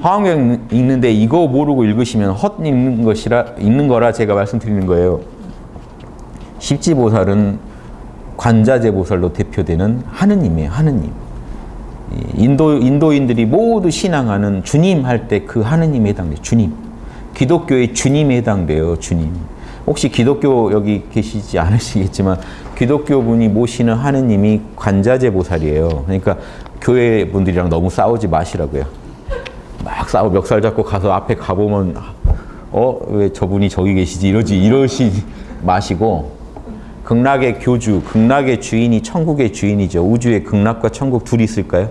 화엄경 읽는데 이거 모르고 읽으시면 헛 읽는 것이라 읽는 거라 제가 말씀드리는 거예요. 십지보살은 관자재 보살로 대표되는 하느님이에요. 하느님. 인도 인도인들이 모두 신앙하는 주님 할 때 그 하느님에 해당돼요. 주님. 기독교의 주님에 해당돼요. 주님. 혹시 기독교 여기 계시지 않으시겠지만 기독교 분이 모시는 하느님이 관자재 보살이에요. 그러니까 교회 분들이랑 너무 싸우지 마시라고요. 막 싸우 멱살 잡고 가서 앞에 가보면 어 왜 저분이 저기 계시지 이러지 이러시 마시고 극락의 교주, 극락의 주인이 천국의 주인이죠. 우주의 극락과 천국 둘이 있을까요?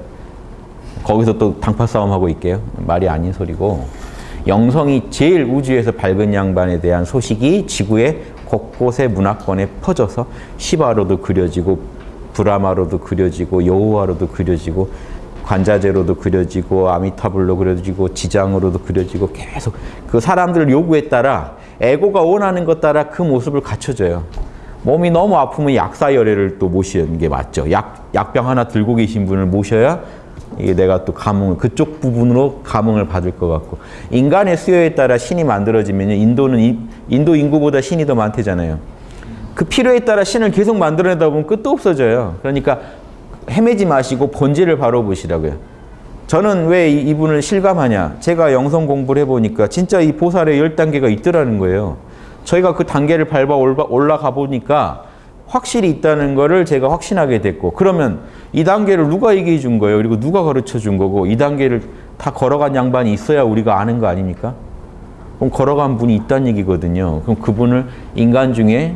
거기서 또 당파 싸움하고 있게요. 말이 아닌 소리고 영성이 제일 우주에서 밝은 양반에 대한 소식이 지구의 곳곳의 문화권에 퍼져서 시바로도 그려지고 브라마로도 그려지고 여호와로도 그려지고 관자재로도 그려지고 아미타불로 그려지고 지장으로도 그려지고 계속 그 사람들 요구에 따라 에고가 원하는 것 따라 그 모습을 갖춰줘요. 몸이 너무 아프면 약사열애를 또 모시는 게 맞죠. 약, 약병 하나 들고 계신 분을 모셔야 이게 내가 또 감흥을 그쪽 부분으로 감흥을 받을 것 같고 인간의 수요에 따라 신이 만들어지면 인도는 인도 인구보다 신이 더 많대잖아요. 그 필요에 따라 신을 계속 만들어내다 보면 끝도 없어져요. 그러니까 헤매지 마시고 본질을 바로 보시라고요. 저는 왜 이분을 실감하냐? 제가 영성 공부를 해보니까 진짜 이 보살의 열 단계가 있더라는 거예요. 저희가 그 단계를 밟아 올라가 보니까 확실히 있다는 거를 제가 확신하게 됐고 그러면 이 단계를 누가 얘기해 준 거예요? 그리고 누가 가르쳐 준 거고 이 단계를 다 걸어간 양반이 있어야 우리가 아는 거 아닙니까? 그럼 걸어간 분이 있다는 얘기거든요. 그럼 그분을 인간 중에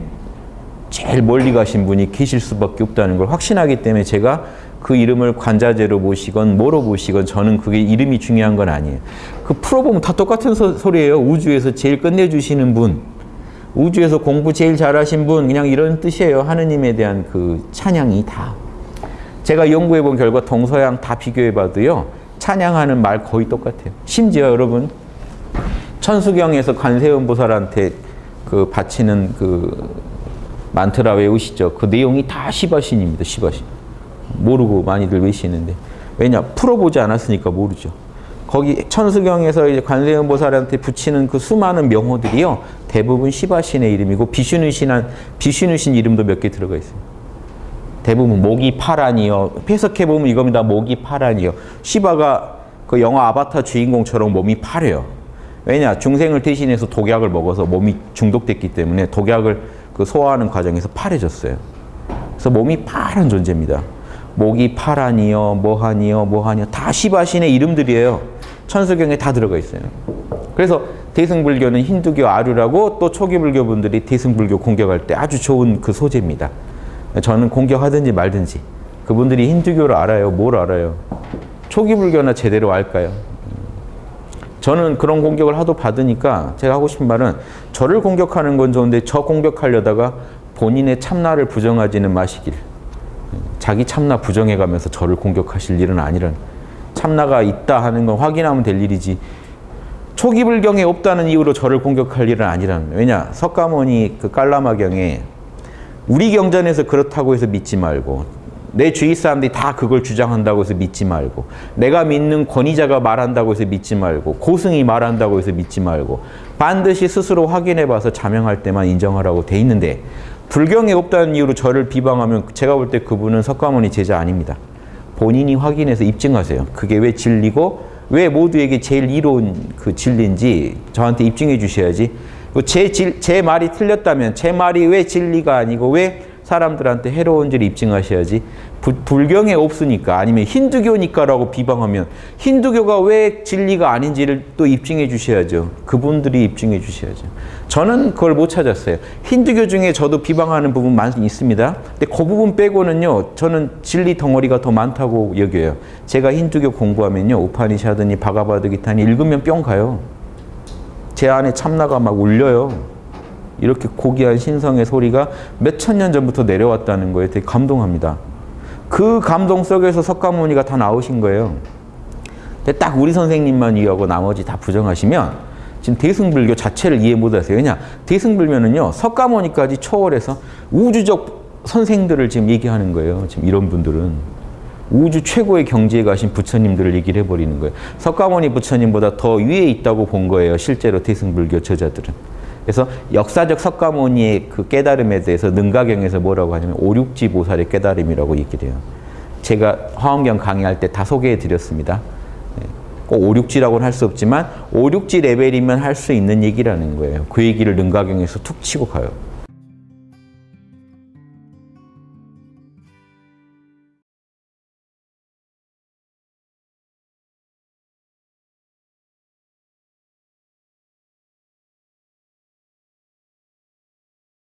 제일 멀리 가신 분이 계실 수밖에 없다는 걸 확신하기 때문에 제가 그 이름을 관자재로 모시건 뭐로 모시건 저는 그게 이름이 중요한 건 아니에요. 그 풀어보면 다 똑같은 소, 소리예요. 우주에서 제일 끝내주시는 분. 우주에서 공부 제일 잘하신 분 그냥 이런 뜻이에요. 하느님에 대한 그 찬양이 다. 제가 연구해 본 결과 동서양 다 비교해 봐도요. 찬양하는 말 거의 똑같아요. 심지어 여러분 천수경에서 관세음 보살한테 그 바치는 그 만트라 외우시죠. 그 내용이 다 시바신입니다. 시바신. 모르고 많이들 외시는데 왜냐 풀어보지 않았으니까 모르죠. 거기 천수경에서 이제 관세음 보살한테 붙이는 그 수많은 명호들이요 대부분 시바신의 이름이고 비슈누신한 비슈누신 이름도 몇 개 들어가 있어요. 대부분 목이 파란이요. 해석해 보면 이겁니다. 목이 파란이요. 시바가 그 영화 아바타 주인공처럼 몸이 파래요. 왜냐 중생을 대신해서 독약을 먹어서 몸이 중독됐기 때문에 독약을 그 소화하는 과정에서 파래졌어요. 그래서 몸이 파란 존재입니다. 목이 파란이요, 뭐하니요, 뭐하니요 다 시바신의 이름들이에요. 천수경에 다 들어가 있어요. 그래서 대승불교는 힌두교 아류라고 또 초기 불교 분들이 대승불교 공격할 때 아주 좋은 그 소재입니다. 저는 공격하든지 말든지 그분들이 힌두교를 알아요. 뭘 알아요? 초기 불교나 제대로 알까요? 저는 그런 공격을 하도 받으니까 제가 하고 싶은 말은 저를 공격하는 건 좋은데 저 공격하려다가 본인의 참나를 부정하지는 마시길. 자기 참나 부정해가면서 저를 공격하실 일은 아니란. 참나가 있다 하는 건 확인하면 될 일이지. 초기 불경에 없다는 이유로 저를 공격할 일은 아니란. 왜냐 석가모니 그 깔라마경에 우리 경전에서 그렇다고 해서 믿지 말고 내 주위 사람들이 다 그걸 주장한다고 해서 믿지 말고 내가 믿는 권위자가 말한다고 해서 믿지 말고 고승이 말한다고 해서 믿지 말고 반드시 스스로 확인해 봐서 자명할 때만 인정하라고 돼 있는데 불경에 없다는 이유로 저를 비방하면 제가 볼 때 그분은 석가모니 제자 아닙니다. 본인이 확인해서 입증하세요. 그게 왜 진리고 왜 모두에게 제일 이로운 그 진리인지 저한테 입증해 주셔야지 제, 질, 제 말이 틀렸다면 제 말이 왜 진리가 아니고 왜 사람들한테 해로운지를 입증하셔야지 부, 불경에 없으니까 아니면 힌두교니까라고 비방하면 힌두교가 왜 진리가 아닌지를 또 입증해 주셔야죠. 그분들이 입증해 주셔야죠. 저는 그걸 못 찾았어요. 힌두교 중에 저도 비방하는 부분 많이 있습니다. 근데 그 부분 빼고는요. 저는 진리 덩어리가 더 많다고 여겨요. 제가 힌두교 공부하면요. 우파니샤드니 바가바드 기타니 읽으면 뿅 가요. 제 안에 참나가 막 울려요. 이렇게 고귀한 신성의 소리가 몇 천 년 전부터 내려왔다는 거에 되게 감동합니다. 그 감동 속에서 석가모니가 다 나오신 거예요. 근데 딱 우리 선생님만 이해하고 나머지 다 부정하시면 지금 대승불교 자체를 이해 못하세요. 왜냐? 대승불교는요. 석가모니까지 초월해서 우주적 선생들을 지금 얘기하는 거예요. 지금 이런 분들은. 우주 최고의 경지에 가신 부처님들을 얘기를 해버리는 거예요. 석가모니 부처님보다 더 위에 있다고 본 거예요. 실제로 태승불교 저자들은. 그래서 역사적 석가모니의 그 깨달음에 대해서 능가경에서 뭐라고 하냐면 오륙지 보살의 깨달음이라고 얘기를 해요. 제가 화엄경 강의할 때 다 소개해 드렸습니다. 꼭 오륙지라고는 할 수 없지만 오륙지 레벨이면 할 수 있는 얘기라는 거예요. 그 얘기를 능가경에서 툭 치고 가요.